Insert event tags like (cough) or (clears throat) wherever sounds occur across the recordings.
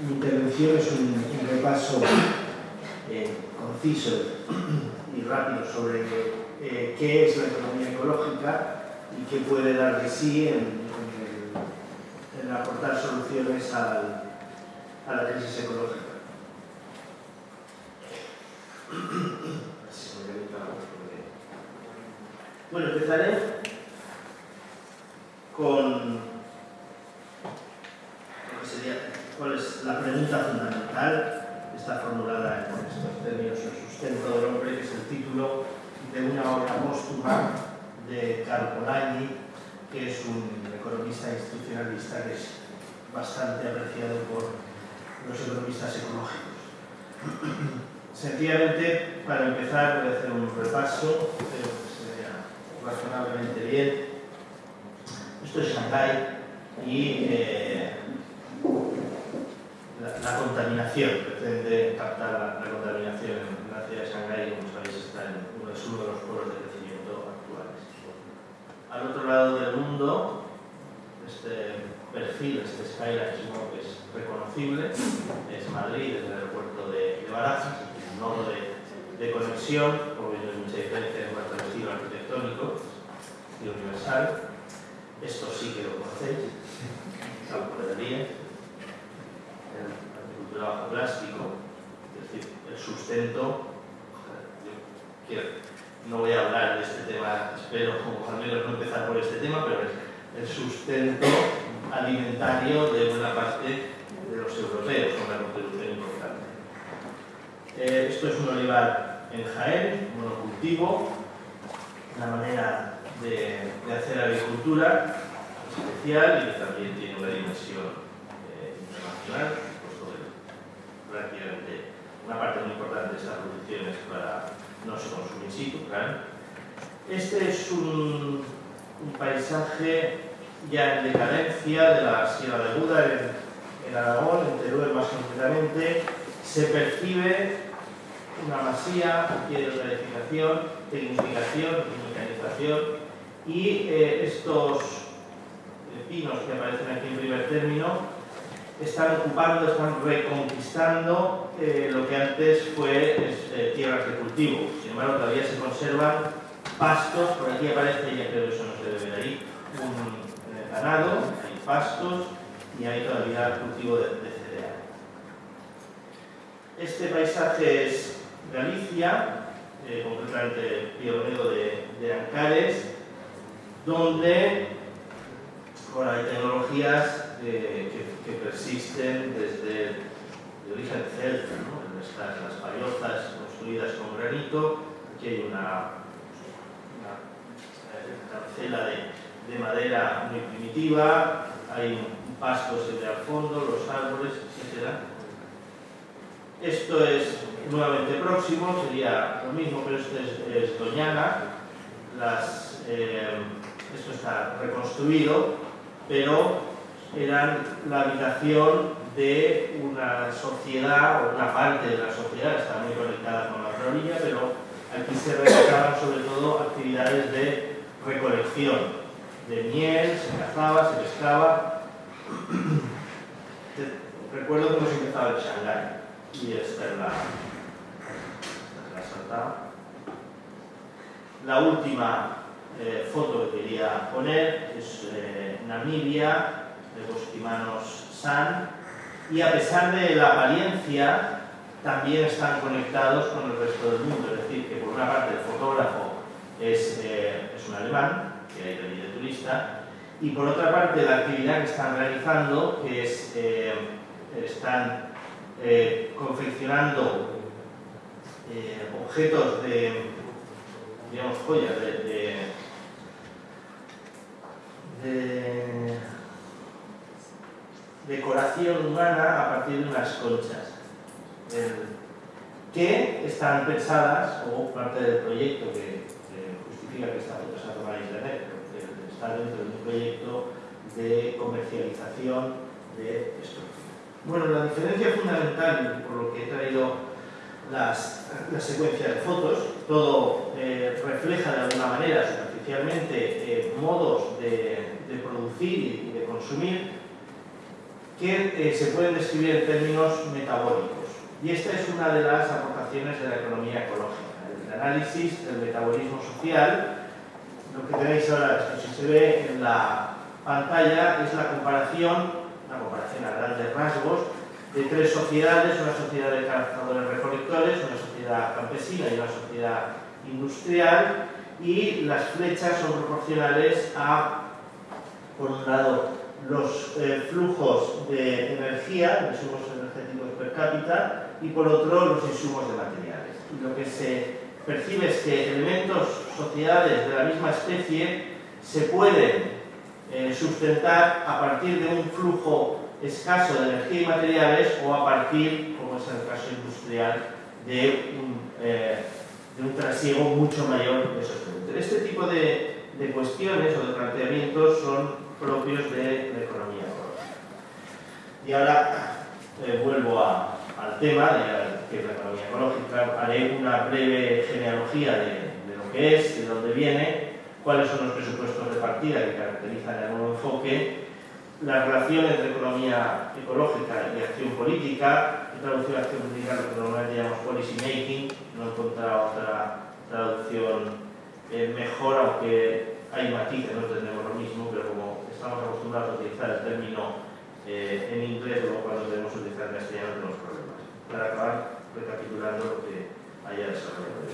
mi intervención es un, repaso eh, conciso y rápido sobre eh, qué es la economía ecológica y qué puede dar de sí en, aportar soluciones a la crisis ecológica. Bueno, empezaré con cuál es la pregunta fundamental, está formulada en estos términos, el sustento del hombre, que es el título de una obra póstuma de Carl Polanyi, que es un economista institucionalista que es bastante apreciado por los economistas ecológicos. Sencillamente, para empezar, voy a hacer un repaso, creo que se vea razonablemente bien. Esto es Shanghái y eh, la, contaminación, pretende captar la, contaminación en la ciudad de Shanghái, como sabéis, está en uno, de los polos de crecimiento actuales. Al otro lado del mundo, este perfil, este skyline que es reconocible, es Madrid, es el aeropuerto de, de Barajas, nodo de, de conexión, como veis, hay mucha diferencia en cuanto al estilo arquitectónico, estilo universal. Esto sí que lo conocéis, de día, el agricultura bajo plástico, es decir, el sustento. no voy a hablar de este tema, espero al menos no empezar por este tema, pero es el sustento alimentario de buena parte de los europeos, una contribución importante. Eh, esto es un olivar en Jaén, monocultivo, una manera de, hacer agricultura especial y que también tiene una dimensión eh, internacional, prácticamente una parte muy importante de estas producciones para no se consume in situ. Este es un, un, paisaje ya en decadencia de la Sierra de Buda en, en Aragón, en Teruel más concretamente, se percibe una masía, de planificación, tecnificación mecanización y eh, estos pinos que aparecen aquí en primer término están ocupando, están reconquistando eh, lo que antes fue eh, tierras de cultivo. Sin embargo, todavía se conservan pastos, por aquí aparece, ya creo que eso no se debe ver ahí, un ganado, hay pastos y hay todavía cultivo de, de cereal. Este paisaje es Galicia, eh, concretamente pionero de, de Ancares, donde hay tecnologías eh, que, persisten desde el origen celta, ¿no? Estas, las payozas construidas con granito, aquí hay una, una de, de, madera muy primitiva, hay un pasto al fondo, los árboles, etc. Esto es nuevamente próximo, sería lo mismo, pero esto es, Doñana. Las, eh, esto está reconstruido, pero eran la habitación de una sociedad, o una parte de la sociedad, está muy conectada con la orilla, pero aquí se realizaban sobre todo actividades de recolección de miel, se cazaba, se pescaba. (clears throat) Recuerdo que hemos empezado en Shanghái y esta es la, la última eh, foto que quería poner es eh, Namibia, de Bostimanos San, y a pesar de la apariencia, también están conectados con el resto del mundo. Es decir, que por una parte el fotógrafo es, eh, es un alemán, que hay de de turista, y por otra parte la actividad que están realizando, que es, están confeccionando eh, objetos de, digamos, joyas de, de, decoración humana a partir de unas conchas que están pensadas, o parte del proyecto que, justifica que esta foto se ha tomado en internet, porque está dentro de un proyecto de comercialización de esto. Bueno, la diferencia fundamental, por lo que he traído las, la secuencia de fotos, todo eh, refleja de alguna manera, superficialmente, eh, modos de, producir y de consumir, que eh, se pueden describir en términos metabólicos. Y esta es una de las aportaciones de la economía ecológica, el análisis del metabolismo social. Lo que tenéis ahora, si se ve en la pantalla, es la comparación, una comparación a grandes rasgos, de tres sociedades, una sociedad de cazadores recolectores, una sociedad campesina y una sociedad industrial, y las flechas son proporcionales a, por un lado, los eh, flujos de energía, insumos energéticos per cápita, y por otro, los insumos de materiales. Y lo que se percibe es que elementos, sociedades de la misma especie, se pueden eh, sustentar a partir de un flujo escaso de energía y materiales o a partir, como es el caso industrial, de un, eh, de un trasiego mucho mayor de esos productos. Este tipo de, de cuestiones o de planteamientos son propios de la economía ecológica. Y ahora eh, vuelvo a, al tema de que es la economía ecológica. Haré una breve genealogía de, de, lo que es, de dónde viene, cuáles son los presupuestos de partida que caracterizan el nuevo enfoque, la relación entre economía ecológica y acción política, he traducido acción política lo que normalmente llamamos policy making, no he encontrado otra traducción eh, mejor, aunque hay matices, no tenemos lo mismo, pero como estamos acostumbrados a utilizar el término eh, en inglés, luego cuando debemos utilizar en castellano tenemos problemas. Para acabar recapitulando lo que haya desarrollado.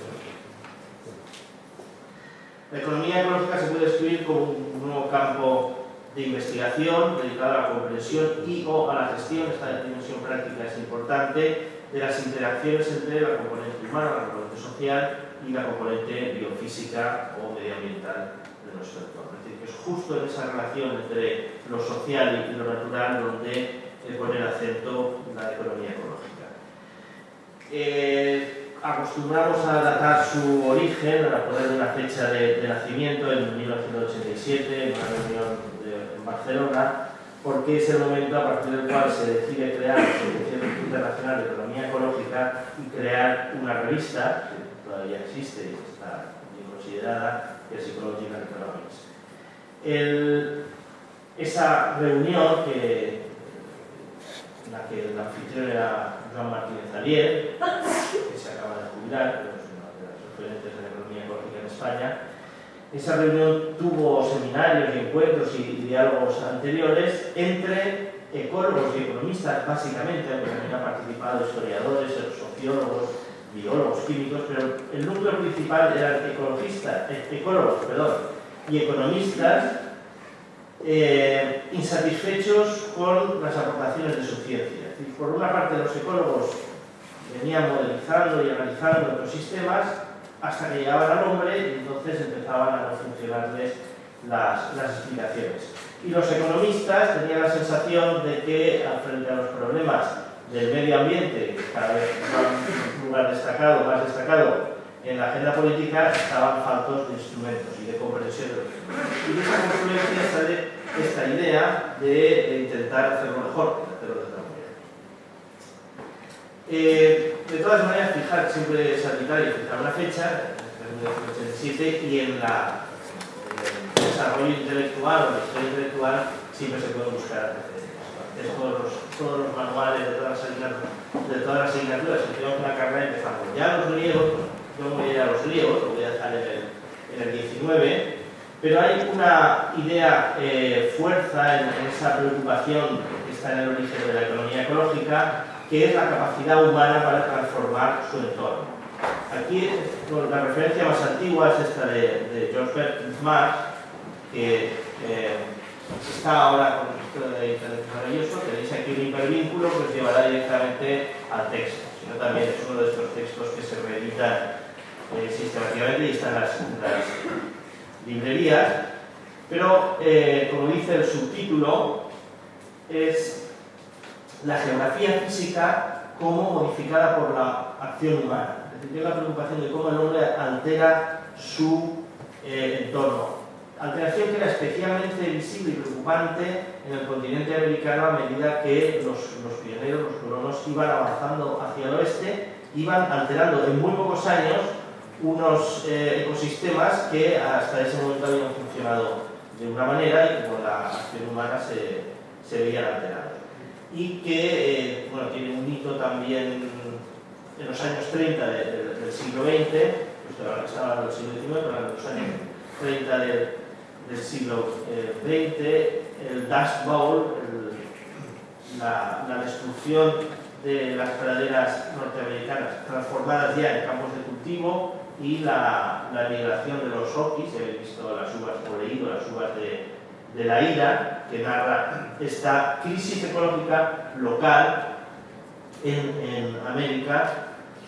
La economía ecológica se puede describir como un nuevo campo de investigación dedicado a la comprensión y o a la gestión, esta dimensión práctica es importante, de las interacciones entre la componente humana, la componente social y la componente biofísica o medioambiental de nuestro entorno. Es decir, que es justo en esa relación entre lo social y lo natural donde pone el acento la economía ecológica. Eh, acostumbramos a datar su origen, a poner una fecha de, nacimiento en 1987, en una reunión en Barcelona, porque es el momento a partir del cual se decide crear la Asociación Internacional de Economía Ecológica y crear una revista, todavía existe y está bien considerada, que es Ecological Economics. El, esa reunión, que, en la que el anfitrión era Joan Martínez Alier, que se acaba de jubilar, pero es uno de los referentes de la economía ecológica en España, esa reunión tuvo seminarios y encuentros y diálogos anteriores entre ecólogos y economistas, básicamente, también han participado historiadores, sociólogos, biólogos, químicos, pero el núcleo principal eran ecologistas, ecólogos perdón, y economistas eh, insatisfechos con las aportaciones de su ciencia. Es decir, por una parte, los ecólogos venían modelizando y analizando ecosistemas hasta que llegaban al hombre y entonces empezaban a no funcionarles las, las explicaciones. Y los economistas tenían la sensación de que, frente a los problemas del medio ambiente, cada vez un lugar destacado, más destacado en la agenda política, estaban faltos de instrumentos y de comprensión de los instrumentos. Y de esa confluencia sale esta idea de, intentar hacerlo mejor, hacerlo de otra manera. Eh, de todas maneras, fijar siempre es arbitrario fijar una fecha, en 1987, y en la el desarrollo intelectual o la historia intelectual siempre se pueden buscar antecedentes. Los, todos los manuales de todas las asignaturas, de todas las asignaturas que tenemos en la carrera empezamos. Ya los griegos, yo no voy a ir a los griegos, lo voy a dejar en el, en el 19, pero hay una idea eh, fuerza en, esa preocupación que está en el origen de la economía ecológica, que es la capacidad humana para transformar su entorno. Aquí la referencia más antigua es esta de, de George Perkins Marx, que eh, está ahora esto de maravilloso, tenéis aquí un hipervínculo que os llevará directamente al texto, sino también es uno de estos textos que se reeditan eh, sistemáticamente y están las, librerías, pero eh, como dice el subtítulo, es la geografía física como modificada por la acción humana. Es decir, la preocupación de cómo el hombre altera su eh, entorno. Alteración que era especialmente visible y preocupante en el continente americano a medida que los, los pioneros, los colonos, iban avanzando hacia el oeste, iban alterando en muy pocos años unos eh, ecosistemas que hasta ese momento habían funcionado de una manera y con la acción humana se, se veían alterados. y que bueno, tiene un hito también en los años 30 del siglo XX, pues ahora estaba hablando del siglo XIX, pero en los años 30 del siglo XX, el Dust Bowl, la, destrucción de las praderas norteamericanas transformadas ya en campos de cultivo y la, la migración de los Oquis, he visto las uvas, o leído las uvas de, de la ira, que narra esta crisis ecológica local en, en América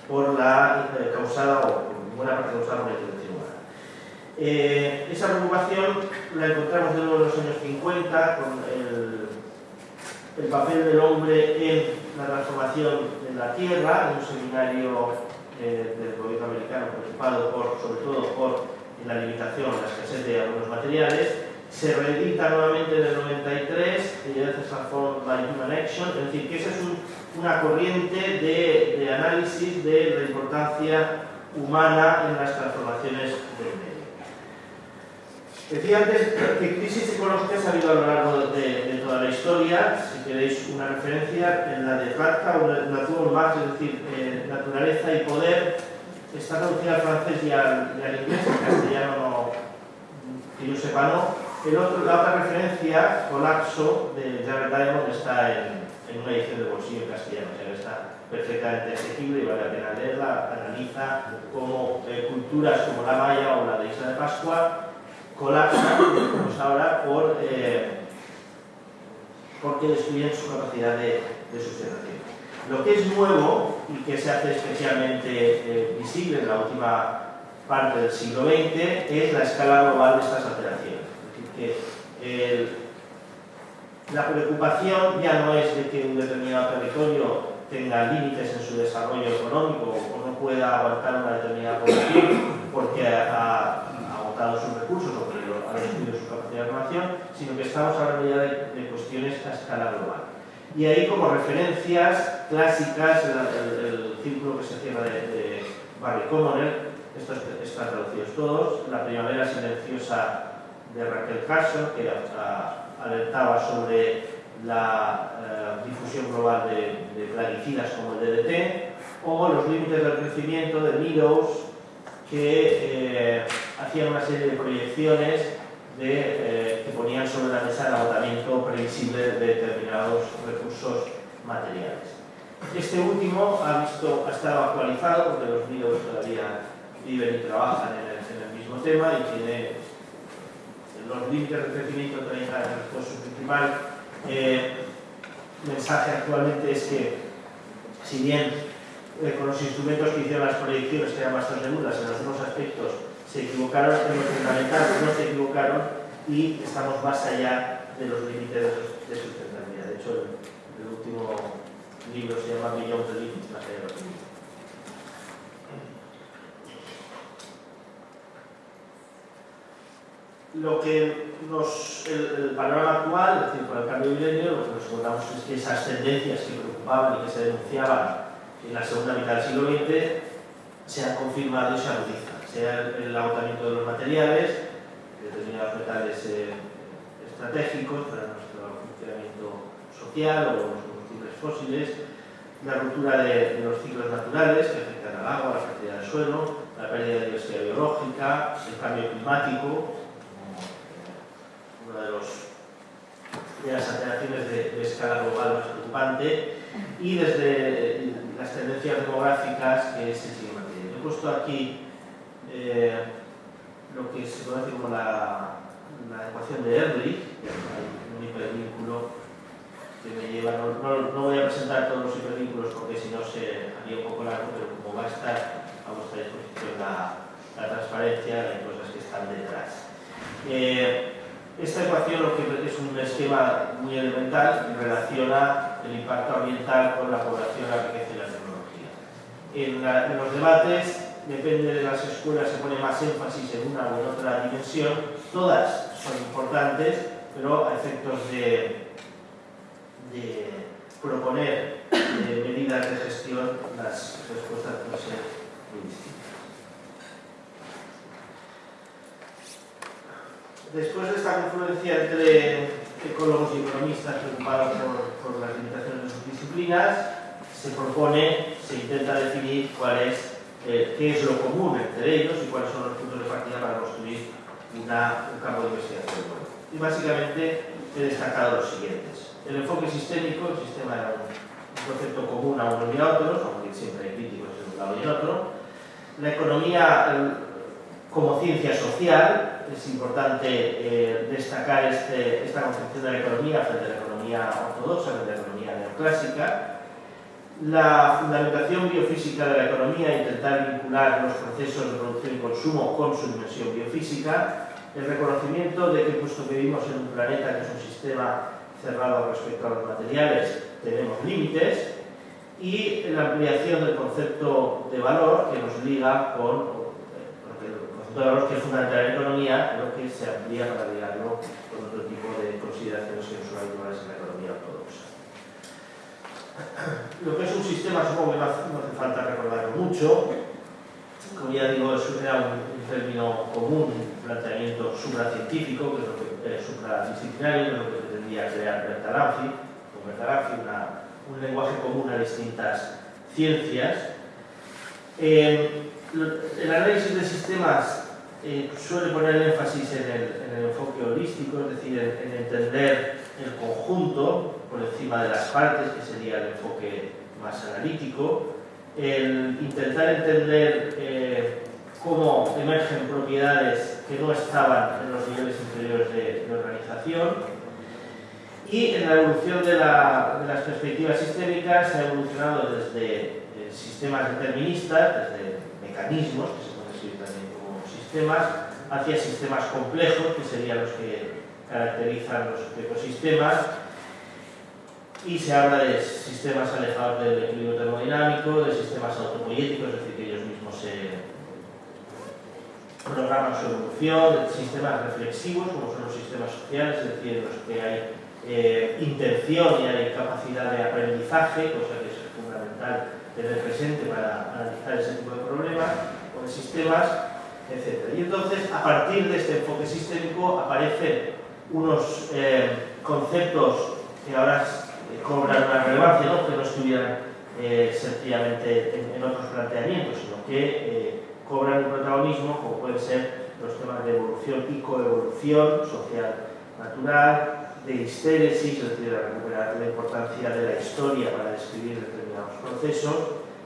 por la eh, causada, o por buena parte causada por humana. Eh, esa preocupación la encontramos de nuevo en los años 50 con el, el papel del hombre en la transformación de la tierra, en un seminario eh, del gobierno americano preocupado por, sobre todo por la limitación, la escasez de algunos materiales, se reedita nuevamente en el 93, y ya Transformed by Human Action, es decir, que esa es un, una corriente de, análisis de la importancia humana en las transformaciones del. Decía antes que crisis ecológicas ha habido a lo largo de, toda la historia, si queréis una referencia, en la de o Natur Marx, es decir, eh, naturaleza y poder, está traducida al francés y al, inglés, en castellano no, que yo sepa no. El otro, la otra referencia, Colapso, de Jared Diamond, está en, en una edición de bolsillo en castellano, o sea, está perfectamente asequible y vale la pena leerla, analiza cómo eh, culturas como la maya o la de Isla de Pascua colapsan, como es ahora, por, eh, porque destruyen su capacidad de, sustentación. Lo que es nuevo y que se hace especialmente eh, visible en la última parte del siglo XX es la escala global de estas alteraciones. Es decir, que la preocupación ya no es de que un determinado territorio tenga límites en su desarrollo económico o no pueda aguantar una determinada población porque ha, sus recursos o porque ha destruido su capacidad de formación, sino que estamos hablando ya de, de, cuestiones a escala global. Y ahí como referencias clásicas, el círculo que se cierra de, de Barry Commoner, estos están traducidos todos, la primavera silenciosa de Raquel Carson, que alertaba sobre la eh, difusión global de, de, plaguicidas como el DDT, o los límites del crecimiento de Meadows, que eh, hacían una serie de proyecciones de, eh, que ponían sobre la mesa el agotamiento previsible de determinados recursos materiales. Este último ha, estado actualizado porque los Meadows todavía viven y trabajan en el, mismo tema y tiene los límites de crecimiento 30 años después su principal eh, mensaje actualmente es que si bien eh, con los instrumentos que hicieron las proyecciones que eran bastante seguras en algunos aspectos se equivocaron, en lo fundamental no se equivocaron y estamos más allá de los límites de, sustentabilidad. De hecho, el, último libro se llama Beyond the Limits, más allá los límites. lo que nos, el, el, panorama actual, es decir, con el cambio de milenio, lo que nos encontramos es que esas tendencias que preocupaban y que se denunciaban en la segunda mitad del siglo XX se han confirmado y se agudizan, sea el, agotamiento de los materiales, determinados metales eh, estratégicos para nuestro funcionamiento social o los combustibles fósiles, la ruptura de, los ciclos naturales que afectan al agua, la fertilidad del suelo, la pérdida de diversidad biológica, el cambio climático, una de, los, las alteraciones de, de, escala global más preocupante, y desde las tendencias demográficas que se siguen manteniendo. He puesto aquí eh, lo que se conoce como la, la ecuación de Ehrlich, un hipervínculo que me lleva, no, no, no, voy a presentar todos los hipervínculos porque si no se haría un poco largo, pero como va a estar a vuestra disposición la, la transparencia, hay cosas que están detrás. Eh, esta ecuación lo que es un esquema muy elemental relaciona el impacto ambiental con la población, la riqueza y la tecnología. En, la, en, los debates, depende de las escuelas, se pone más énfasis en una u en otra dimensión. Todas son importantes, pero a efectos de, proponer de medidas de gestión, las respuestas pueden ser muy distintas. después de esta confluencia entre ecólogos y economistas preocupados por, las limitaciones de sus disciplinas, se propone, se intenta definir cuál es, eh, qué es lo común entre ellos y cuáles son los puntos de partida para construir una, un campo de investigación. Y básicamente he destacado los siguientes. El enfoque sistémico, el sistema era un, concepto común a unos y a otros, aunque siempre hay críticos de un lado y otro. La economía como ciencia social, es importante eh, destacar este, esta concepción de la economía frente a la economía ortodoxa, frente a la economía neoclásica. La fundamentación biofísica de la economía, intentar vincular los procesos de producción y consumo con su dimensión biofísica. El reconocimiento de que, puesto que vivimos en un planeta que es un sistema cerrado respecto a los materiales, tenemos límites. Y la ampliación del concepto de valor que nos liga con valores que es fundamental en la economía, pero que se amplía para ligarlo con otro tipo de consideraciones que no son habituales en la economía ortodoxa. (laughs) Lo que es un sistema, supongo que no hace, falta recordarlo mucho, como ya digo, era un, término común, un planteamiento supracientífico, que es lo que, eh, supradisciplinario, que es lo que pretendía crear Bertalanffy, Bertalanffy, un lenguaje común a distintas ciencias. Eh, el análisis de sistemas eh, suele poner énfasis en el, enfoque holístico, es decir, en, entender el conjunto por encima de las partes, que sería el enfoque más analítico, el intentar entender eh, cómo emergen propiedades que no estaban en los niveles inferiores de, organización. Y en la evolución de, las perspectivas sistémicas se ha evolucionado desde eh, sistemas deterministas, desde mecanismos, sistemas hacia sistemas complejos, que serían los que caracterizan los ecosistemas, y se habla de sistemas alejados del equilibrio termodinámico, de sistemas autopoyéticos, es decir, que ellos mismos programan su evolución, de sistemas reflexivos, como son los sistemas sociales, es decir, en los que hay eh, intención y hay capacidad de aprendizaje, cosa que es fundamental tener presente para analizar ese tipo de problemas, o de sistemas etc. Y entonces, a partir de este enfoque sistémico, aparecen unos eh, conceptos que ahora cobran una relevancia, que no estuvieran eh, sencillamente en, otros planteamientos, sino que cobran un protagonismo, como pueden ser los temas de evolución y coevolución social natural, de histéresis, es decir, recuperar la importancia de la historia para describir determinados procesos,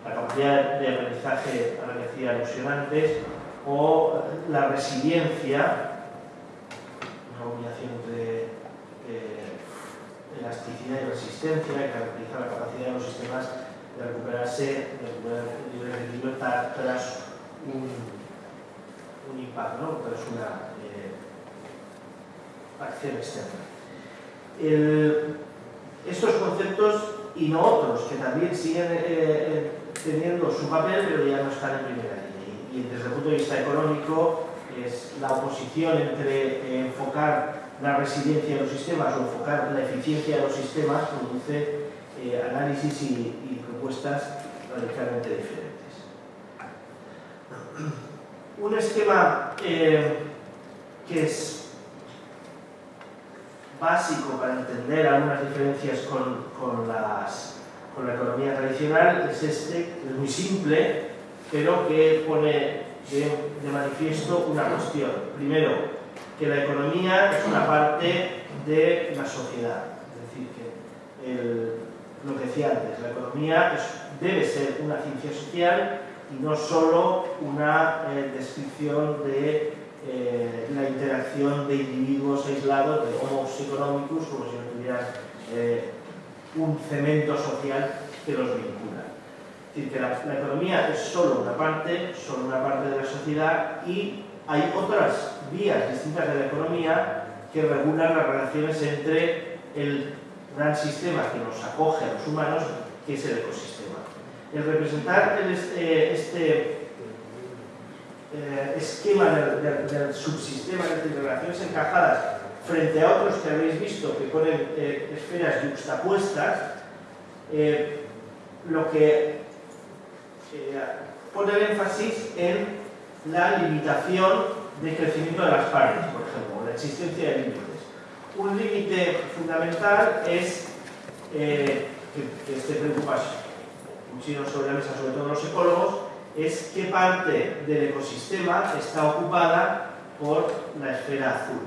la capacidad de aprendizaje a la que hacía alusión o la resiliencia, una combinación entre elasticidad y resistencia que caracteriza la capacidad de los sistemas de recuperarse, de recuperar de libertad tras un, un impacto, tras una eh, acción externa. estos conceptos y no otros que también siguen eh, eh, teniendo su papel pero ya no están en primera línea y desde el punto de vista económico es la oposición entre enfocar la resiliencia de los sistemas o enfocar la eficiencia de los sistemas produce eh, análisis y, propuestas radicalmente diferentes. (clears throat) Un esquema eh, que es básico para entender algunas diferencias con, con, las, con la economía tradicional es este, es muy simple, pero que pone de, manifiesto una cuestión. Primero, que la economía es una parte de la sociedad. Es decir, que lo que decía antes, la economía debe ser una ciencia social y no solo una eh, descripción de eh, la interacción de individuos aislados, de homos económicos, como si no tuvieran eh, un cemento social que los vincula. Es decir, que la, economía es solo una parte, solo una parte de la sociedad y hay otras vías distintas de la economía que regulan las relaciones entre el gran sistema que nos acoge a los humanos, que es el ecosistema. El representar este, este eh, esquema del, subsistema, de relaciones encajadas, frente a otros que habéis visto que ponen eh, esferas juxtapuestas, eh, lo que eh, poner énfasis en la limitación de crecimiento de las partes, por ejemplo, la existencia de límites. un límite fundamental es eh, que, que este preocupa muchísimo sobre la mesa, sobre todo los ecólogos, es qué parte del ecosistema está ocupada por la esfera azul.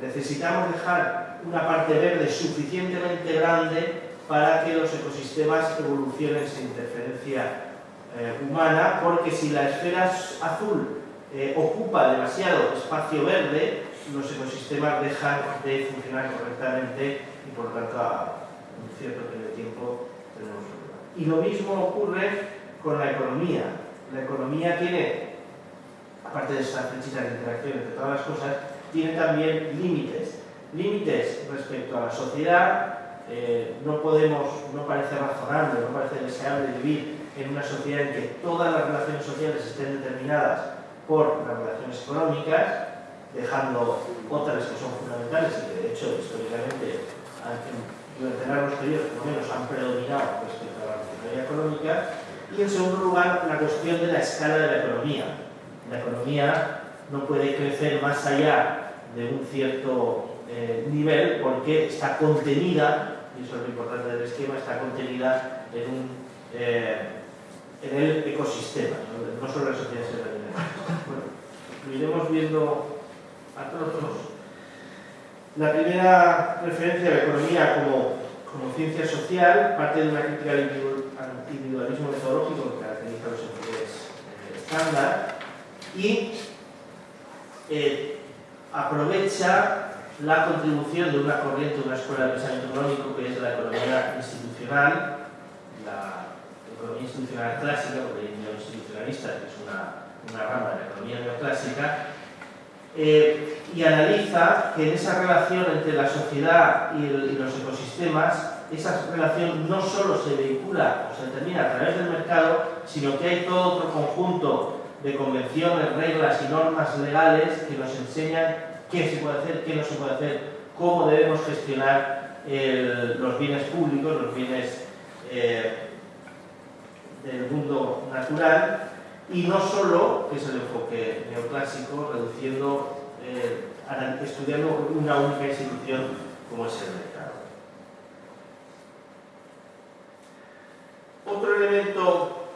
Necesitamos dejar una parte verde suficientemente grande para que los ecosistemas evolucionen sin interferencia eh, humana, porque si la esfera azul eh, ocupa demasiado espacio verde, los ecosistemas dejan de funcionar correctamente y por tanto a un cierto periodo de tiempo tenemos problema. Y lo mismo ocurre con la economía. La economía tiene, aparte de estas flechitas de interacción entre todas las cosas, tiene también límites. Límites respecto a la sociedad, eh, no podemos, no parece razonable, no parece deseable vivir en una sociedad en que todas las relaciones sociales estén determinadas por las relaciones económicas, dejando otras que son fundamentales y que de hecho históricamente durante largos periodos por lo menos han predominado respecto a la relación económica y en segundo lugar la cuestión de la escala de la economía. La economía no puede crecer más allá de un cierto eh, nivel porque está contenida, y eso es lo importante del esquema, está contenida en, un, eh, en el ecosistema, no, solo en la sociedad Bueno, lo iremos viendo a todos. La primera referencia a la economía como, ciencia social parte de una crítica al individualismo metodológico que caracteriza los enfoques eh, estándar y aprovecha la contribución de una corriente, de una escuela de pensamiento económico que es la economía institucional, economía institucional clásica, porque hay neoinstitucionalista, que es una, una rama de la economía neoclásica, eh, y analiza que en esa relación entre la sociedad y, y, los ecosistemas, esa relación no solo se vehicula o se determina a través del mercado, sino que hay todo otro conjunto de convenciones, reglas y normas legales que nos enseñan qué se puede hacer, qué no se puede hacer, cómo debemos gestionar el, los bienes públicos, los bienes eh, del mundo natural, y no solo, que es el enfoque neoclásico, reduciendo, eh, estudiando una única institución como es el mercado. Otro elemento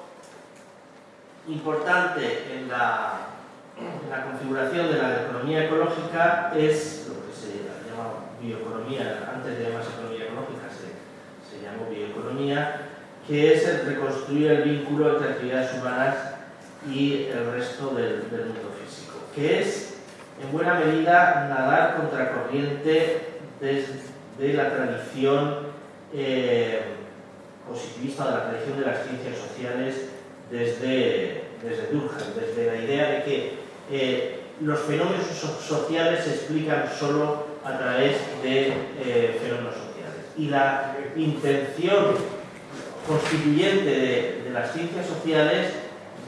importante en la configuración de la economía ecológica es lo que se llama bioeconomía, antes de llamarse economía ecológica se llamó bioeconomía, que es el reconstruir el vínculo entre actividades humanas y el resto del, mundo físico, que es en buena medida nadar contracorriente desde la tradición eh, positivista, de la tradición de las ciencias sociales desde, desde Durkheim, desde la idea de que eh, los fenómenos sociales se explican solo a través de eh, fenómenos sociales. Y la intención constituyente de, las ciencias sociales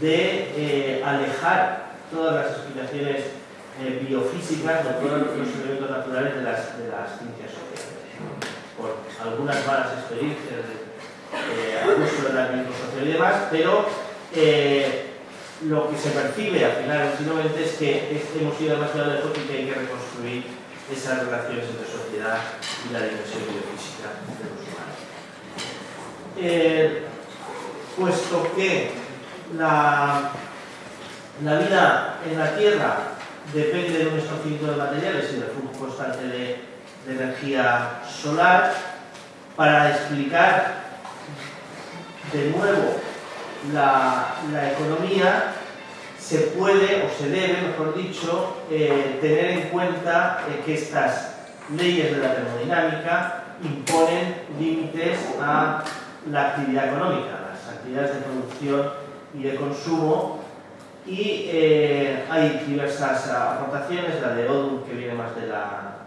de eh, alejar todas las explicaciones biofísicas o todos los elementos naturales de las, de las ciencias sociales. Por algunas malas experiencias de abuso de la social y demás, pero lo que se percibe al final del siglo XX es que hemos ido demasiado lejos y que hay que reconstruir esas relaciones entre sociedad y la dimensión biofísica de los humanos. Eh, puesto que la, la, vida en la Tierra depende de un esparcimiento de materiales y del flujo constante de, de energía solar, para explicar de nuevo la, economía se puede o se debe, mejor dicho, eh, tener en cuenta eh, que estas leyes de la termodinámica imponen límites a la actividad económica, las actividades de producción y de consumo y eh, hay diversas aportaciones, la de Odum que viene más de la,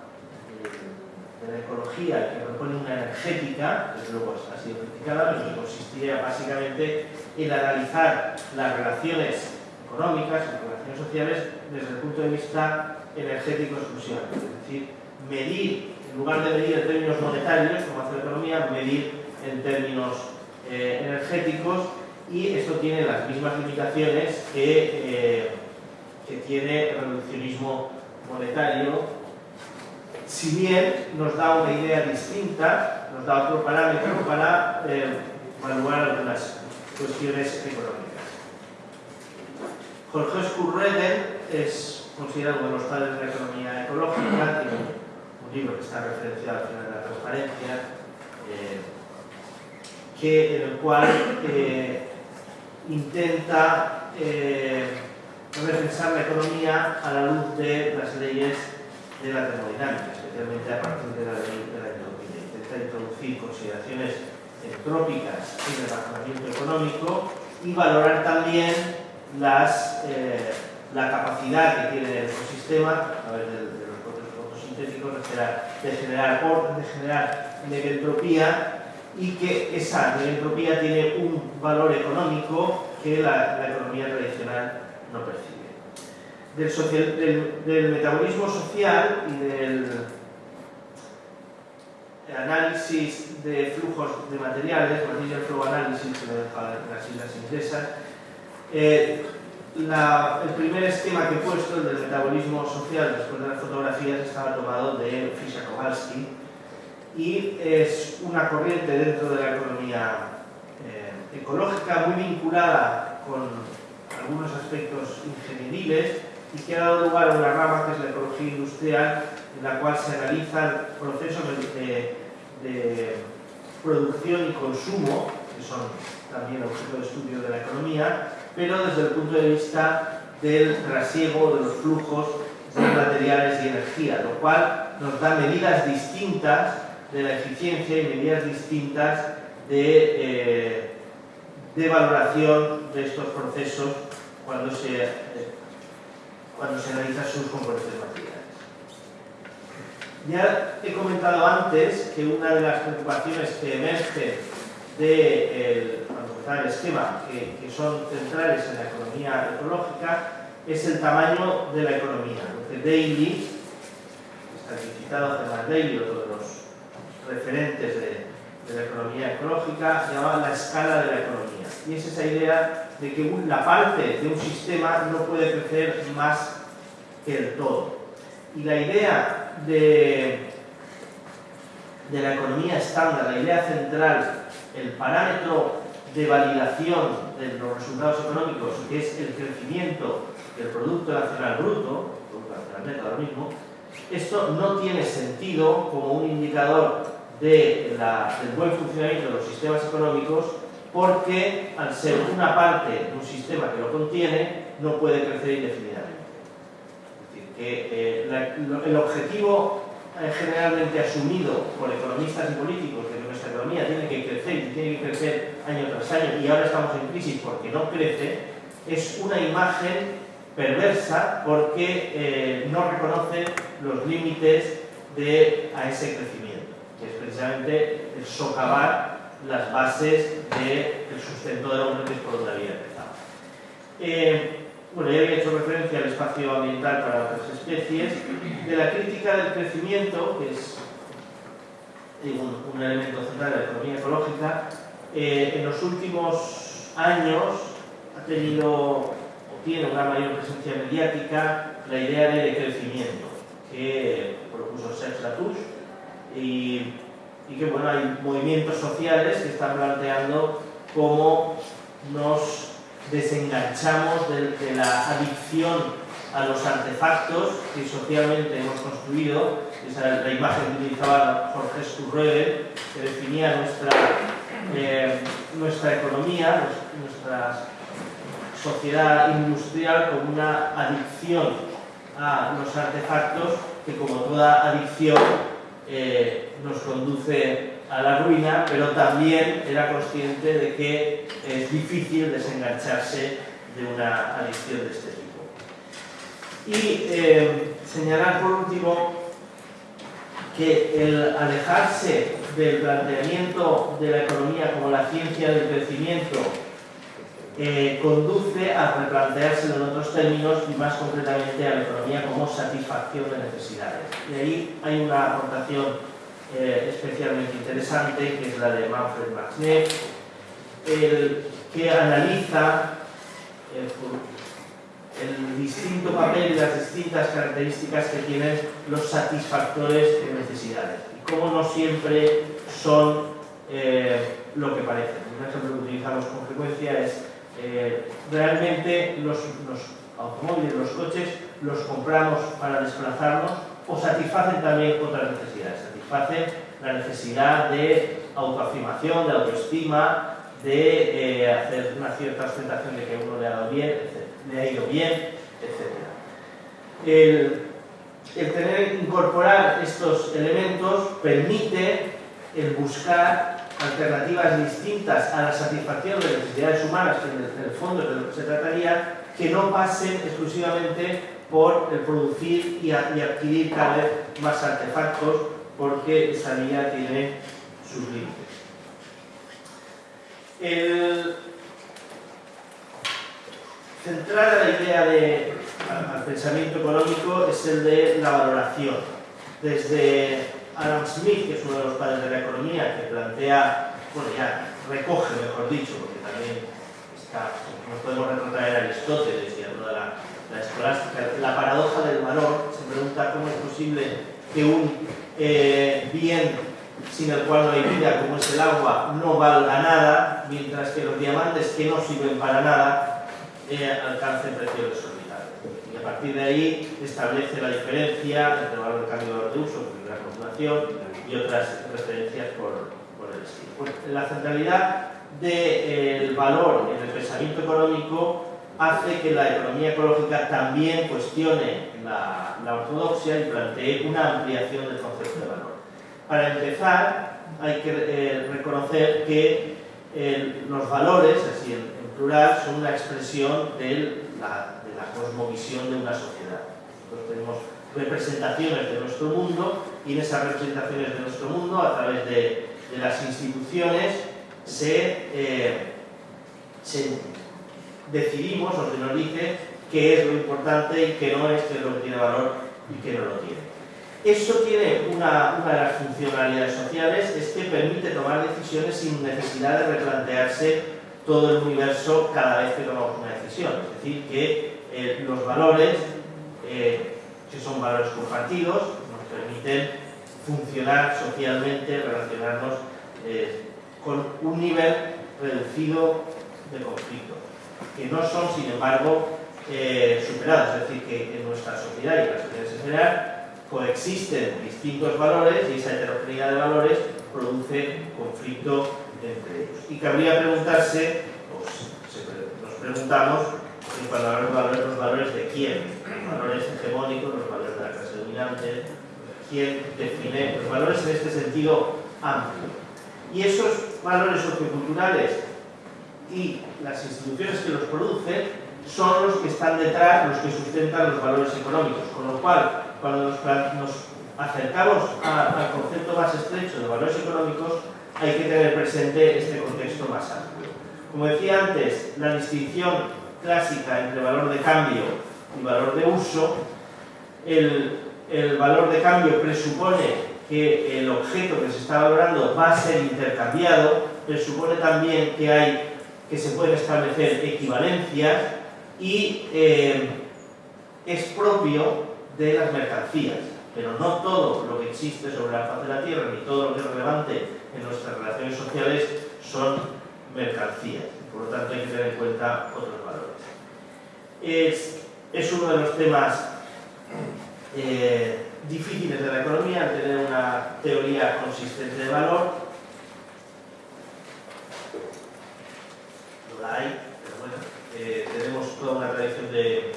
de la ecología, que propone una energética, que luego ha sido criticada, pero que consistía básicamente el analizar las relaciones económicas, las relaciones sociales, desde el punto de vista energético exclusivamente. Es decir, medir, en lugar de medir en términos monetarios, como hace la economía, medir en términos eh, energéticos y esto tiene las mismas limitaciones que, eh, que tiene el reduccionismo monetario si bien nos da una idea distinta, nos da otro parámetro para eh, evaluar algunas cuestiones económicas. Jorge Skurregen es considerado uno de los padres de la economía ecológica, tiene un libro que está referenciado al final de la transparencia, que, en el cual eh, intenta eh, repensar la economía a la luz de las leyes de la termodinámica, especialmente a partir de la ley de la entropía. Intenta introducir consideraciones entrópicas en el razonamiento económico y valorar también las, eh, la capacidad que tiene el ecosistema, a través de, los procesos fotosintéticos, de generar, de generar de generar y que esa negentropía tiene un valor económico que la, la economía tradicional no percibe. Del, social, del, del, metabolismo social y del análisis de flujos de materiales, material flow analysis, que me deja las islas inglesas, eh, la, el primer esquema que he puesto, el del metabolismo social después de las fotografías, estaba tomado de Fischer Kowalski, y es una corriente dentro de la economía eh, ecológica muy vinculada con algunos aspectos ingenieriles y que ha dado lugar a una rama que es la ecología industrial en la cual se analizan procesos de, de producción y consumo que son también objeto de estudio de la economía pero desde el punto de vista del trasiego de los flujos de materiales y energía, lo cual nos da medidas distintas de la eficiencia y medidas distintas de, eh, de valoración de estos procesos cuando se, eh, cuando se analizan sus componentes materiales. Ya he comentado antes que una de las preocupaciones que emerge de el, el esquema que, que, son centrales en la economía ecológica es el tamaño de la economía. Lo que Daly, está citado Germán Daly, otro de los referentes de, de, la economía ecológica, llama la escala de la economía. Y es esa idea de que la parte de un sistema no puede crecer más que el todo. Y la idea de, de la economía estándar, la idea central, el parámetro de validación de los resultados económicos, que es el crecimiento del Producto Nacional Bruto, Producto Nacional Neto ahora mismo, esto no tiene sentido como un indicador del buen funcionamiento de los sistemas económicos porque al ser una parte de un sistema que lo contiene, no puede crecer indefinidamente. Es decir, que eh, el objetivo eh, generalmente asumido por economistas y políticos de que nuestra economía tiene que crecer y tiene que crecer año tras año y ahora estamos en crisis porque no crece, es una imagen perversa porque eh, no reconoce los límites de, a ese crecimiento, que es precisamente el socavar las bases del de sustento de la es por donde había empezado. Eh, bueno, ya había hecho referencia al espacio ambiental para otras especies, de la crítica del crecimiento, que es un, elemento central de la economía ecológica, eh, en los últimos años ha tenido tiene una mayor presencia mediática la idea de decrecimiento que propuso Serge Latouche. Y, que bueno, hay movimientos sociales que están planteando cómo nos desenganchamos de, la adicción a los artefactos que socialmente hemos construido, esa es la imagen que utilizaba Jorge Sturröder, que definía nuestra, eh, nuestra economía, nuestra sociedad industrial como una adicción a los artefactos que como toda adicción eh, nos conduce a la ruina, pero también era consciente de que es difícil desengancharse de una adicción de este tipo. Y eh, señalar por último que el alejarse del planteamiento de la economía como la ciencia del crecimiento eh, conduce a replanteárselo en otros términos y más concretamente a la economía como satisfacción de necesidades. Y ahí hay una aportación eh, especialmente interesante que es la de Manfred Max el que analiza eh, el distinto papel y las distintas características que tienen los satisfactores de necesidades y cómo no siempre son lo que parecen. Un ejemplo que utilizamos con frecuencia es eh, realmente los, automóviles, los coches, los compramos para desplazarnos o satisfacen también otras necesidades. Satisfacen la necesidad de autoafirmación, de autoestima, de eh, hacer una cierta ostentación de que uno le ha dado bien, le ha ido bien, etc. El, el tener, incorporar estos elementos permite el buscar alternativas distintas a la satisfacción de necesidades humanas, que en el fondo es de lo que se trataría, que no pasen exclusivamente por el producir y, adquirir cada vez más artefactos, porque esa vía tiene sus límites. El centrar la idea de, al, pensamiento económico es el de la valoración. Desde Adam Smith, que es uno de los padres de la economía, que plantea, bueno, ya recoge, mejor dicho, porque también nos podemos retrotraer a Aristóteles y toda la, la escolástica, la paradoja del valor, se pregunta cómo es posible que un eh, bien sin el cual no hay vida, como es el agua, no valga nada, mientras que los diamantes que no sirven para nada eh, alcancen precios desorbitados. Y a partir de ahí establece la diferencia entre el valor de cambio y valor de uso, y otras referencias por, el estilo. Pues, la centralidad del valor en el pensamiento económico hace que la economía ecológica también cuestione la, ortodoxia y plantee una ampliación del concepto de valor. Para empezar, hay que eh, reconocer que eh, los valores, así en, plural, son una expresión de la cosmovisión de una sociedad. Nosotros tenemos representaciones de nuestro mundo y en esas representaciones de nuestro mundo, a través de, las instituciones, se, eh, se, decidimos o se nos dice qué es lo importante y qué no es, qué es lo que tiene valor y qué no lo tiene. Eso tiene una, una, de las funcionalidades sociales, es que permite tomar decisiones sin necesidad de replantearse todo el universo cada vez que tomamos una decisión. Es decir, que eh, los valores, eh, que son valores compartidos, permiten funcionar socialmente, relacionarnos eh, con un nivel reducido de conflicto, que no son, sin embargo, eh, superados. Es decir, que en nuestra sociedad y en las sociedades en general coexisten distintos valores y esa heterogeneidad de valores produce conflicto entre ellos. Y cabría preguntarse, pues, nos preguntamos, cuando hablamos de valores, los valores de quién, los valores hegemónicos, los valores de la clase dominante, quién define los valores en este sentido amplio. Y esos valores socioculturales y las instituciones que los producen son los que están detrás, los que sustentan los valores económicos, con lo cual cuando nos, acercamos al concepto más estrecho de valores económicos, hay que tener presente este contexto más amplio. Como decía antes, la distinción clásica entre valor de cambio y valor de uso, el, el valor de cambio presupone que el objeto que se está valorando va a ser intercambiado, presupone también que, hay, que se pueden establecer equivalencias y eh, es propio de las mercancías, pero no todo lo que existe sobre la faz de la Tierra ni todo lo que es relevante en nuestras relaciones sociales son mercancías. Por lo tanto, hay que tener en cuenta otros valores. Es, es uno de los temas eh, difíciles de la economía, tener una teoría consistente de valor. No la hay, pero bueno, eh, tenemos toda una tradición de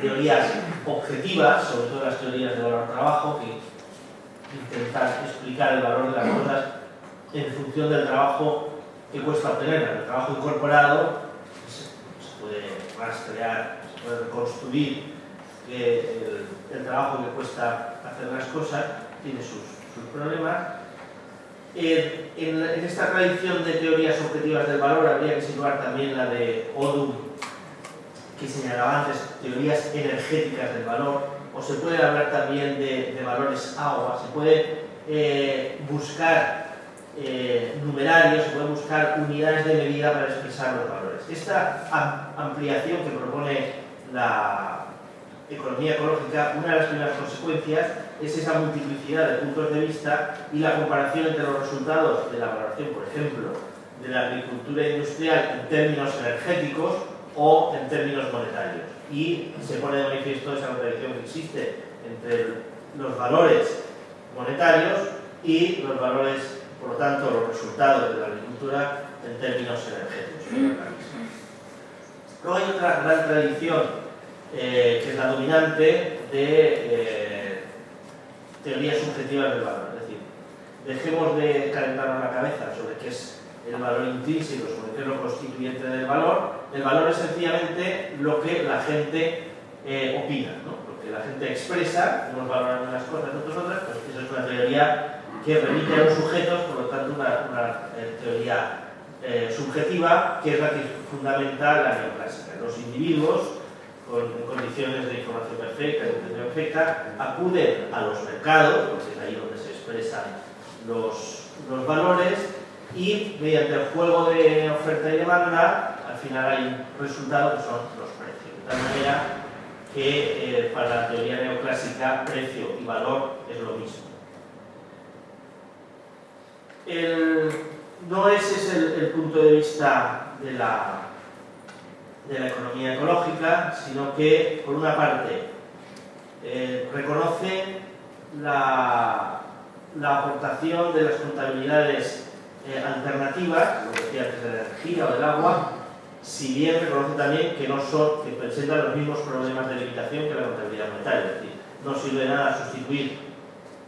teorías objetivas, sobre todo las teorías de valor trabajo, que intentan explicar el valor de las cosas en función del trabajo que cuesta obtener. El trabajo incorporado se, puede rastrear, se puede reconstruir que el, trabajo que cuesta hacer las cosas tiene sus, problemas. en, en, esta tradición de teorías objetivas del valor habría que situar también la de Odum que señalaba antes, teorías energéticas del valor, o se puede hablar también de, valores agua, se puede eh, buscar eh, numerarios, se pueden buscar unidades de medida para expresar los valores. Esta ampliación que propone la economía ecológica, una de las primeras consecuencias es esa multiplicidad de puntos de vista y la comparación entre los resultados de la valoración, por ejemplo, de la agricultura industrial en términos energéticos o en términos monetarios. Y se pone de manifiesto esa contradicción que existe entre los valores monetarios y los valores por lo tanto, los resultados de la agricultura en términos energéticos. Luego hay otra gran tradición eh, que es la dominante de eh, teorías subjetivas del valor. Es decir, dejemos de calentarnos la cabeza sobre qué es el valor intrínseco, sobre qué es lo constituyente del valor. El valor es sencillamente lo que la gente eh, opina, ¿no? lo que la gente expresa, unos valoran unas cosas, otros otras, pues eso es una teoría que remite a los sujetos, por lo tanto una, eh, teoría eh, subjetiva que es la que fundamenta la neoclásica. Los individuos, con condiciones de información perfecta, de intención perfecta, acuden a los mercados, porque es ahí donde se expresan los, los valores, y mediante el juego de oferta y demanda, al final hay un resultado que son los precios. De tal manera que eh, para la teoría neoclásica precio y valor es lo mismo no ese es el, punto de vista de la, de la economía ecológica, sino que, por una parte, eh, reconoce la, aportación de las contabilidades eh, alternativas, lo que decía antes de la energía o del agua, si bien reconoce también que no son, que presentan los mismos problemas de limitación que la contabilidad monetaria, es decir, no sirve nada sustituir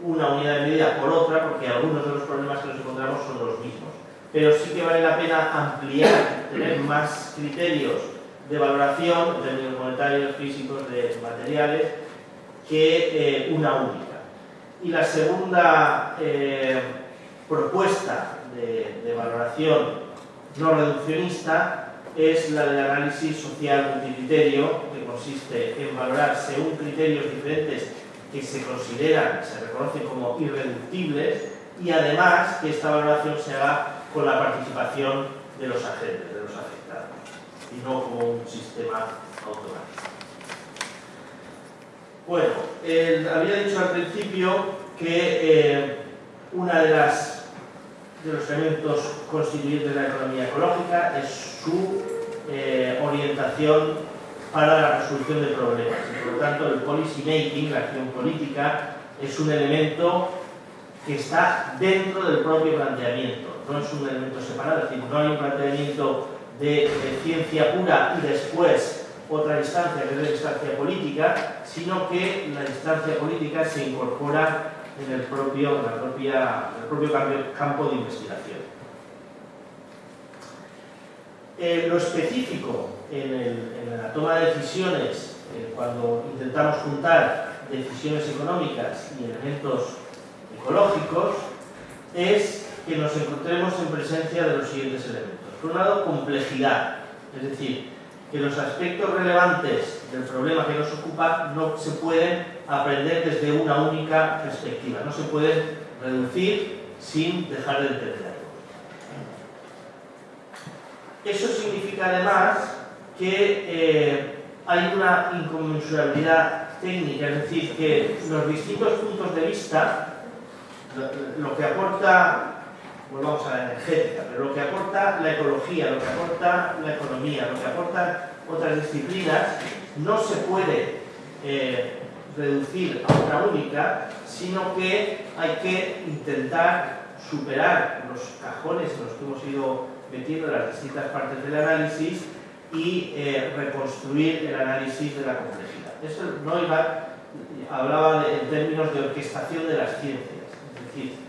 una unidad de medida por otra, porque algunos de los problemas que nos encontramos son los mismos. Pero sí que vale la pena ampliar, tener más criterios de valoración, en términos monetarios, físicos, de materiales, que eh, una única. Y la segunda eh, propuesta de, de valoración no reduccionista es la del análisis social multicriterio, que consiste en valorar según criterios diferentes que se consideran, se reconocen como irreductibles y además que esta valoración se haga con la participación de los agentes, y no como un sistema automático. Bueno, había dicho al principio que eh, una de las de los elementos constituyentes de la economía ecológica es su eh, orientación para la resolución de problemas. Y por lo tanto, el policy making, la acción política, es un elemento que está dentro del propio planteamiento, no es un elemento separado, es decir, no hay un planteamiento de, ciencia pura y después otra instancia que es la instancia política, sino que la instancia política se incorpora en el propio, la propia, el propio campo de investigación. Eh, lo específico en, la toma de decisiones, eh, cuando intentamos juntar decisiones económicas y elementos ecológicos, es que nos encontremos en presencia de los siguientes elementos. Por un lado, complejidad, es decir, que los aspectos relevantes del problema que nos ocupa no se pueden aprender desde una única perspectiva, no se pueden reducir sin dejar de entenderlo. Eso significa además que eh, hay una inconmensurabilidad técnica, es decir, que los distintos puntos de vista, lo, que aporta, volvamos a la energética, pero lo que aporta la ecología, lo que aporta la economía, lo que aportan otras disciplinas, no se puede eh, reducir a una única, sino que hay que intentar superar los cajones en los que hemos ido metiendo las distintas partes del análisis y eh, reconstruir el análisis de la complejidad. Eso Neumann hablaba en términos de orquestación de las ciencias, es decir,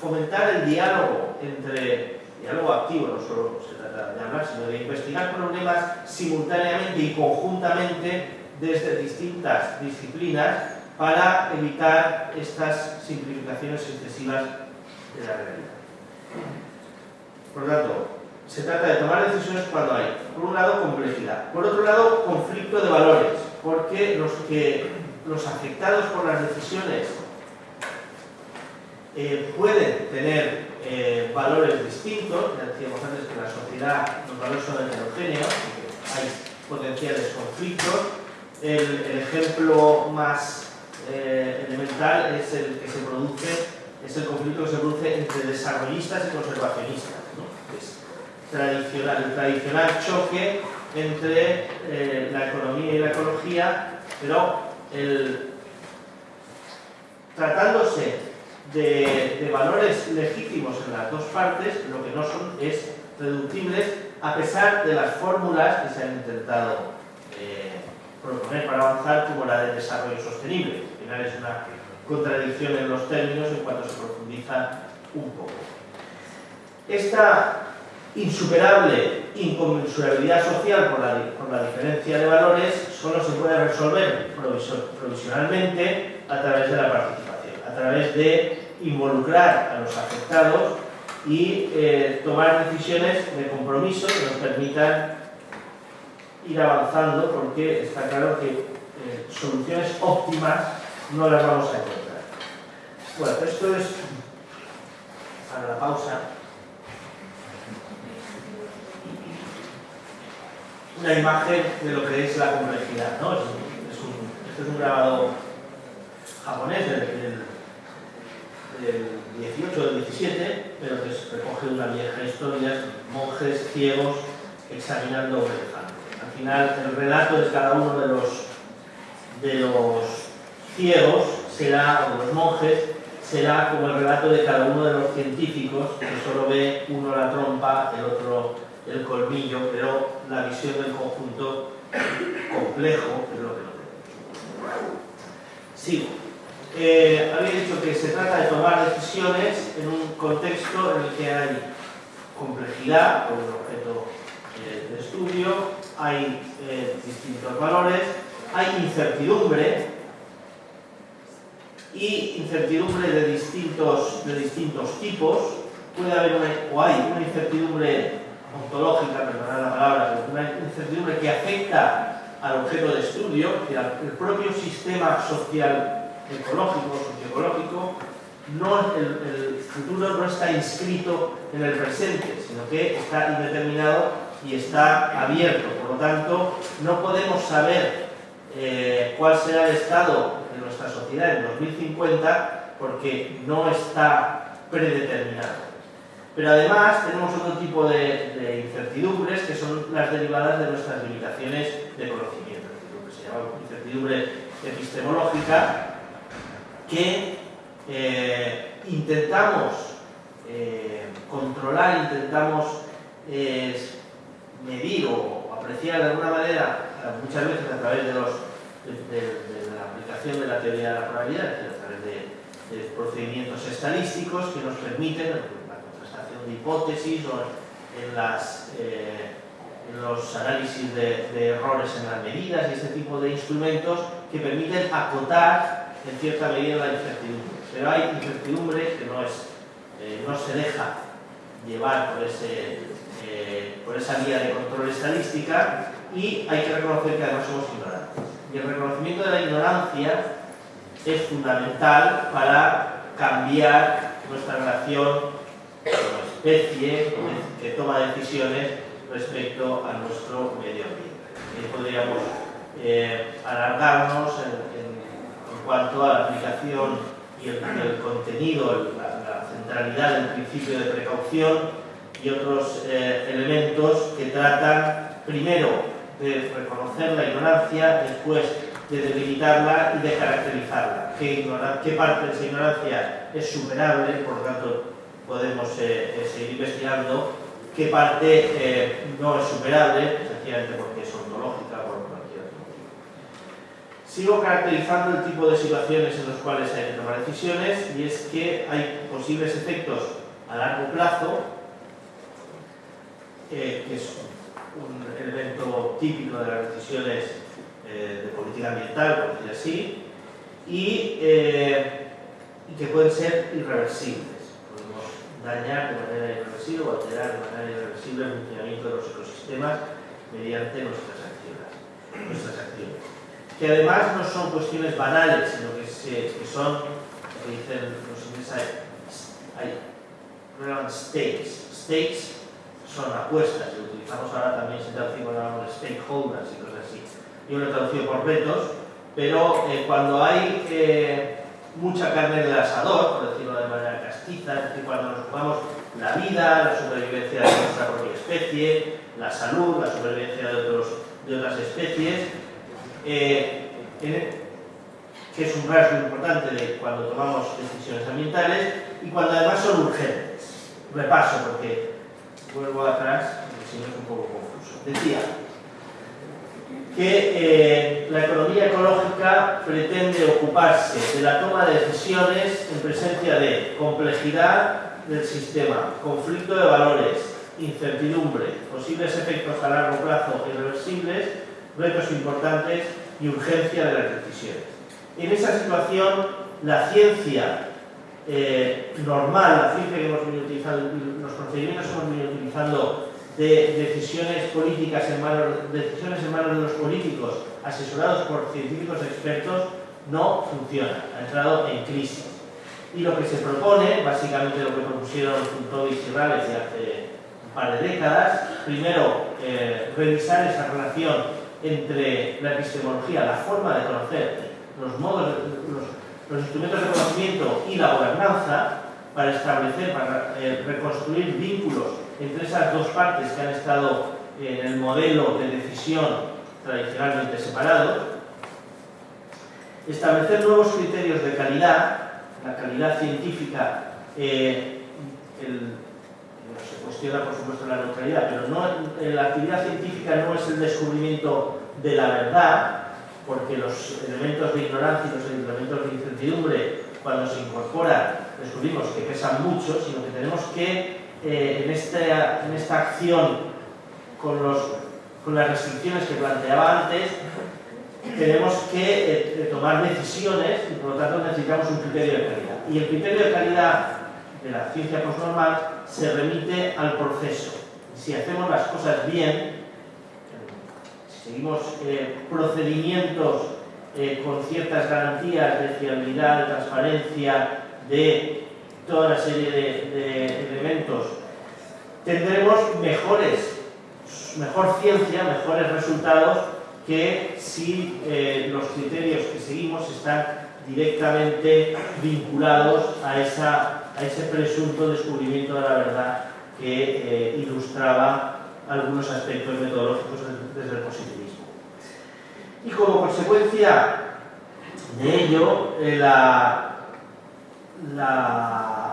fomentar el diálogo entre, diálogo activo, no solo se trata de hablar, sino de investigar problemas simultáneamente y conjuntamente desde distintas disciplinas para evitar estas simplificaciones excesivas de la realidad. Por lo tanto, se trata de tomar decisiones cuando hay, por un lado, complejidad, por otro lado, conflicto de valores, porque los, que, los afectados por las decisiones eh, pueden tener eh, valores distintos, ya decíamos antes que la sociedad los valores son heterogéneos, hay potenciales conflictos. El, ejemplo más eh, elemental es el que se produce, es el conflicto que se produce entre desarrollistas y conservacionistas. Es tradicional, el tradicional choque entre la economía y la ecología, pero el, tratándose de, valores legítimos en las dos partes, lo que no son es reductibles a pesar de las fórmulas que se han intentado eh, proponer para avanzar, como la de desarrollo sostenible. Al final es una contradicción en los términos en cuanto se profundiza un poco. Esta insuperable inconmensurabilidad social por la, por la diferencia de valores solo se puede resolver provisionalmente a través de la participación, a través de involucrar a los afectados y eh, tomar decisiones de compromiso que nos permitan ir avanzando porque está claro que eh, soluciones óptimas no las vamos a encontrar. Bueno, esto es para la pausa. Una imagen de lo que es la complejidad, ¿no? Es esto es un grabado japonés del 18 o del 17, pero que recoge una vieja historia, monjes ciegos examinando un elefante. Al final, el relato de cada uno de los, de los ciegos será, o los monjes, será como el relato de cada uno de los científicos, que solo ve uno la trompa, el otro el colmillo, pero la visión del conjunto complejo es lo que tenemos. Sigo. Eh, había dicho que se trata de tomar decisiones en un contexto en el que hay complejidad por el objeto eh, de estudio, hay eh, distintos valores, hay incertidumbre y incertidumbre de distintos, de distintos tipos. Puede haber una, o hay una incertidumbre ontológica, perdonad la palabra, una incertidumbre que afecta al objeto de estudio, el propio sistema social ecológico, socioecológico, no, el, futuro no está inscrito en el presente, sino que está indeterminado y está abierto. Por lo tanto, no podemos saber eh, cuál será el estado de nuestra sociedad en 2050 porque no está predeterminado. Pero además tenemos otro tipo de, de, incertidumbres que son las derivadas de nuestras limitaciones de conocimiento, lo que se llama incertidumbre epistemológica, que eh, intentamos eh, controlar, intentamos eh, medir o apreciar de alguna manera, muchas veces a través de, la aplicación de la teoría de la probabilidad, a través de, procedimientos estadísticos que nos permiten la contrastación de hipótesis o en, en los análisis de errores en las medidas y este tipo de instrumentos que permiten acotar en cierta medida la incertidumbre. Pero hay incertidumbre que no, es, eh, no se deja llevar por, ese, eh, por esa vía de control estadística y hay que reconocer que además somos ignorantes. Y el reconocimiento de la ignorancia es fundamental para cambiar nuestra relación como especie que toma decisiones respecto a nuestro medio ambiente. Podríamos eh, alargarnos en, cuanto a la aplicación y el, contenido, la, centralidad del principio de precaución y otros eh, elementos que tratan primero de reconocer la ignorancia, después de debilitarla y de caracterizarla. ¿Qué, qué parte de esa ignorancia es superable? Por lo tanto, podemos eh, eh, seguir investigando qué parte no es superable, sencillamente porque ontológica Sigo caracterizando el tipo de situaciones en las cuales hay que tomar decisiones y es que hay posibles efectos a largo plazo, eh, que es un elemento típico de las decisiones eh, de política ambiental, por decir así, eh, y, que pueden ser irreversibles. Podemos dañar de manera irreversible o alterar de manera irreversible el funcionamiento de los ecosistemas mediante nuestras acciones. Nuestras acciones que además no son cuestiones banales, sino que, son que dicen los ingleses, hay relevant stakes. Stakes son apuestas, y utilizamos ahora también, se traduce cuando hablamos de stakeholders y cosas así. Yo lo he traducido por retos, pero eh, cuando hay eh, mucha carne en el asador, por decirlo de manera castiza, es decir, cuando nos jugamos la vida, la supervivencia de nuestra propia especie, la salud, la supervivencia de, otros, de otras especies, eh, que es un rasgo importante de cuando tomamos decisiones ambientales y cuando además son urgentes. Repaso porque vuelvo atrás, porque si no es un poco confuso. Decía que eh, la economía ecológica pretende ocuparse de la toma de decisiones en presencia de complejidad del sistema, conflicto de valores, incertidumbre, posibles efectos a largo plazo irreversibles, retos importantes y urgencia de las decisiones. En esa situación, la ciencia eh, normal, la ciencia que hemos venido utilizando, los procedimientos que hemos venido utilizando de decisiones políticas en manos, decisiones en manos de los políticos, asesorados por científicos expertos, no funciona, ha entrado en crisis. Y lo que se propone, básicamente lo que propusieron Funtovis y Rales hace un par de décadas, primero eh, revisar esa relación entre la epistemología, la forma de conocer, los modos, los, instrumentos de conocimiento y la gobernanza, para establecer, para eh, reconstruir vínculos entre esas dos partes que han estado en el modelo de decisión tradicionalmente separados, establecer nuevos criterios de calidad, la calidad científica, eh, se cuestiona por supuesto la neutralidad, pero no, eh, la actividad científica no es el descubrimiento de la verdad, porque los elementos de ignorancia y los elementos de incertidumbre, cuando se incorporan, descubrimos que pesan mucho, sino que tenemos que eh, en, esta, en esta acción con, los, con las restricciones que planteaba antes, tenemos que eh, tomar decisiones y por lo tanto necesitamos un criterio de calidad. Y el criterio de calidad de la ciencia postnormal se remite al proceso. Si hacemos las cosas bien, si seguimos procedimientos con ciertas garantías de fiabilidad, de transparencia, de toda una serie de, elementos, tendremos mejores, mejor ciencia, mejores resultados que si eh, los criterios que seguimos están directamente vinculados a, esa, a ese presunto descubrimiento de la verdad que eh, ilustraba algunos aspectos metodológicos desde el positivismo. Y como consecuencia de ello, eh, la,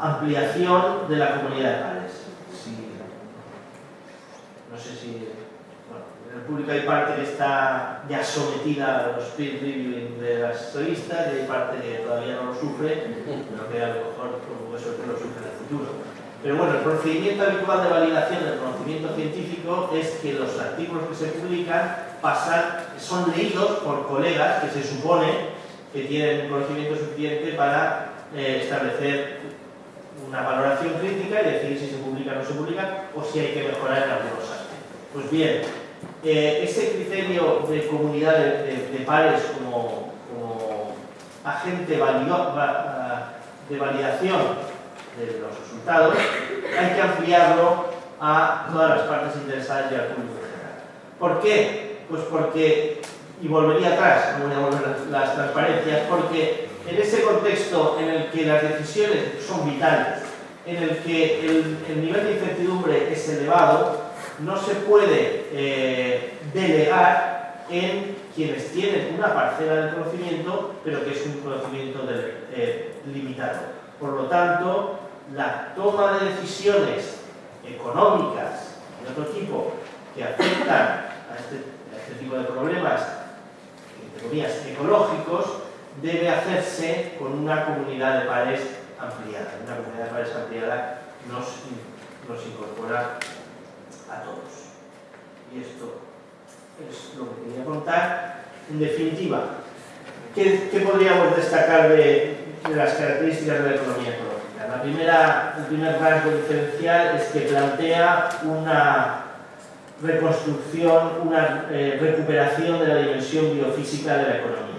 ampliación de la comunidad de pares. no sé si... Público hay parte que está ya sometida a los peer reviewing de las revistas y hay parte que todavía no lo sufre, pero que a lo mejor por suerte lo sufre en el futuro. Pero bueno, el procedimiento habitual de validación del conocimiento científico es que los artículos que se publican pasan, son leídos por colegas que se supone que tienen conocimiento suficiente para eh, establecer una valoración crítica y decir si se publica o no se publica o si hay que mejorar en algunos aspectos. Pues bien, eh, ese criterio de comunidad de, pares como, agente de validación de los resultados, hay que ampliarlo a todas las partes interesadas y al público en general. ¿Por qué? Pues porque, y volvería atrás, no voy a volver las transparencias, porque en ese contexto en el que las decisiones son vitales, en el que el, nivel de incertidumbre es elevado, no se puede eh, delegar en quienes tienen una parcela del conocimiento, pero que es un conocimiento eh, limitado. Por lo tanto, la toma de decisiones económicas de otro tipo que afectan a este, a este tipo de problemas, entre comillas, ecológicos, debe hacerse con una comunidad de pares ampliada. Una comunidad de pares ampliada nos incorpora todos. Y esto es lo que quería contar. En definitiva, ¿qué, podríamos destacar de, las características de la economía ecológica? La primera, el primer rasgo diferencial es que plantea una reconstrucción, una eh, recuperación de la dimensión biofísica de la economía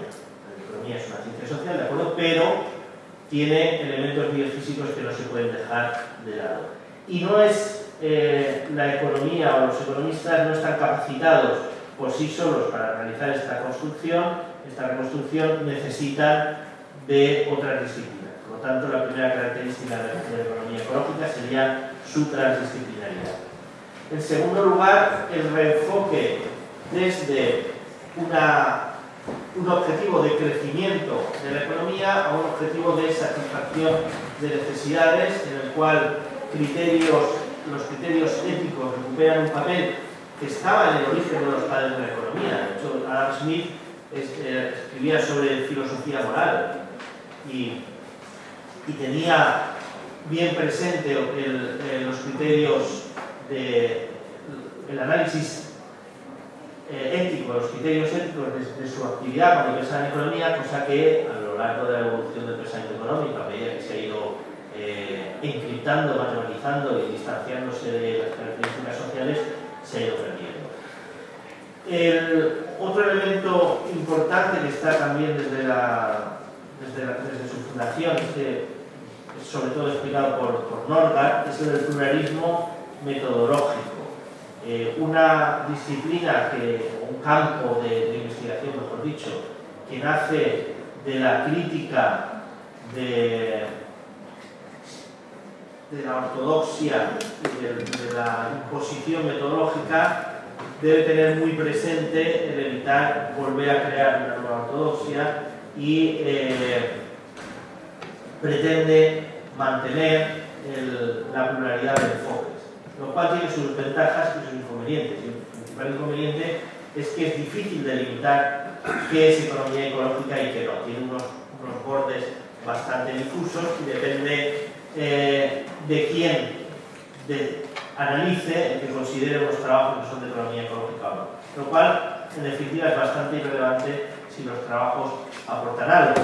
es una ciencia social, ¿de acuerdo? Pero tiene elementos biofísicos que no se pueden dejar de lado. Y no es eh, la economía o los economistas no están capacitados por sí solos para realizar esta construcción, esta reconstrucción necesitan de otras disciplinas. Por lo tanto, la primera característica de la economía ecológica sería su transdisciplinaridad. En segundo lugar, el reenfoque desde un objetivo de crecimiento de la economía a un objetivo de satisfacción de necesidades en el cual criterios, los criterios éticos recuperan un papel que estaba en el origen de los padres de la economía. De hecho, Adam Smith eh, escribía sobre filosofía moral y, tenía bien presente el, los criterios de el análisis eh, ético, los criterios éticos de, su actividad cuando pensaba en economía, cosa que a lo largo de la evolución del pensamiento económico, a medida que se ha ido eh, encriptando, matematizando y distanciándose de las características sociales, se ha ido perdiendo. El otro elemento importante que está también desde, la, desde, su fundación, sobre todo explicado por, por es el del pluralismo metodológico. Eh, una disciplina, que, un campo de, investigación, mejor dicho, que nace de la crítica de, de la ortodoxia y de, la imposición metodológica, debe tener muy presente el evitar volver a crear una nueva ortodoxia y eh, pretende mantener la pluralidad de enfoques, lo cual tiene sus ventajas y sus inconvenientes. el principal inconveniente es que es difícil delimitar qué es economía ecológica y qué no. Tiene unos, bordes bastante difusos y depende eh, de quién de, analice, el que considere los trabajos que son de economía ecológica o no. Lo cual, en definitiva, es bastante irrelevante si los trabajos aportan algo.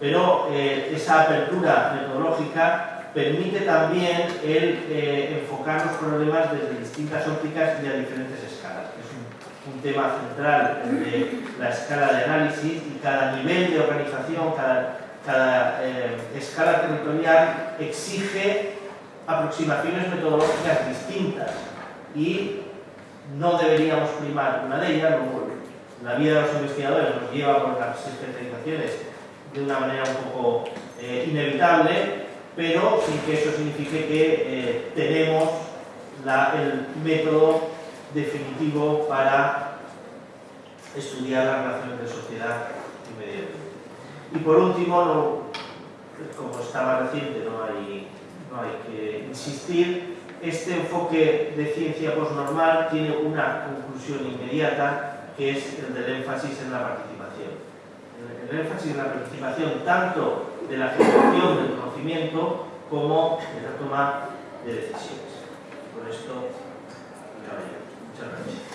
Pero eh, esa apertura metodológica permite también el eh, enfocar los problemas desde distintas ópticas y a diferentes escalas. Es un, tema central de la escala de análisis y cada nivel de organización, cada, eh, escala territorial exige aproximaciones metodológicas distintas y no deberíamos primar una de ellas, la vida de los investigadores nos lleva por las especializaciones de una manera un poco eh, inevitable pero sin que eso signifique que eh, tenemos el método definitivo para estudiar las relaciones de sociedad y medio ambiente. Y por último, como está más reciente, no hay, no hay que insistir, este enfoque de ciencia postnormal tiene una conclusión inmediata que es el del énfasis en la participación. El, el énfasis en la participación tanto de la generación del conocimiento como de la toma de decisiones. Por esto, muchas gracias.